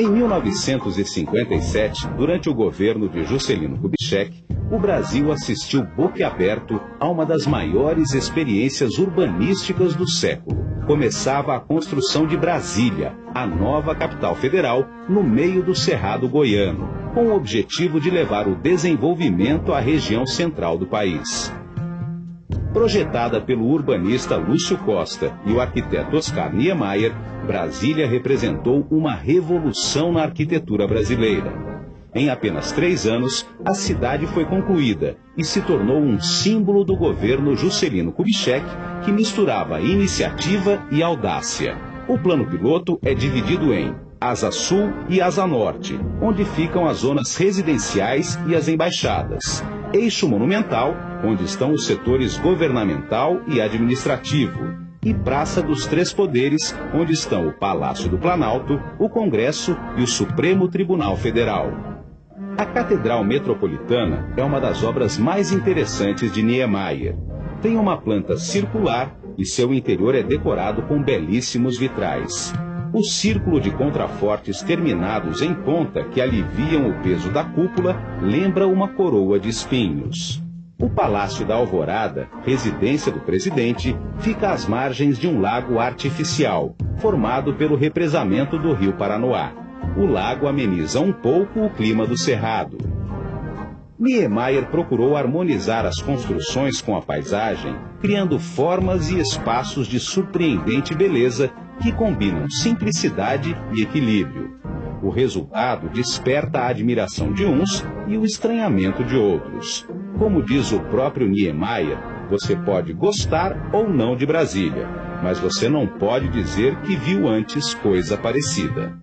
Em 1957, durante o governo de Juscelino Kubitschek, o Brasil assistiu boquiaberto a uma das maiores experiências urbanísticas do século. Começava a construção de Brasília, a nova capital federal, no meio do Cerrado Goiano, com o objetivo de levar o desenvolvimento à região central do país. Projetada pelo urbanista Lúcio Costa e o arquiteto Oscar Niemeyer, Brasília representou uma revolução na arquitetura brasileira. Em apenas três anos, a cidade foi concluída e se tornou um símbolo do governo Juscelino Kubitschek, que misturava iniciativa e audácia. O plano piloto é dividido em Asa Sul e Asa Norte, onde ficam as zonas residenciais e as embaixadas. Eixo Monumental, onde estão os setores governamental e administrativo. E Praça dos Três Poderes, onde estão o Palácio do Planalto, o Congresso e o Supremo Tribunal Federal. A Catedral Metropolitana é uma das obras mais interessantes de Niemeyer. Tem uma planta circular e seu interior é decorado com belíssimos vitrais. O círculo de contrafortes terminados em ponta que aliviam o peso da cúpula lembra uma coroa de espinhos. O Palácio da Alvorada, residência do presidente, fica às margens de um lago artificial, formado pelo represamento do rio Paranoá o lago ameniza um pouco o clima do cerrado. Niemeyer procurou harmonizar as construções com a paisagem, criando formas e espaços de surpreendente beleza que combinam simplicidade e equilíbrio. O resultado desperta a admiração de uns e o estranhamento de outros. Como diz o próprio Niemeyer, você pode gostar ou não de Brasília, mas você não pode dizer que viu antes coisa parecida.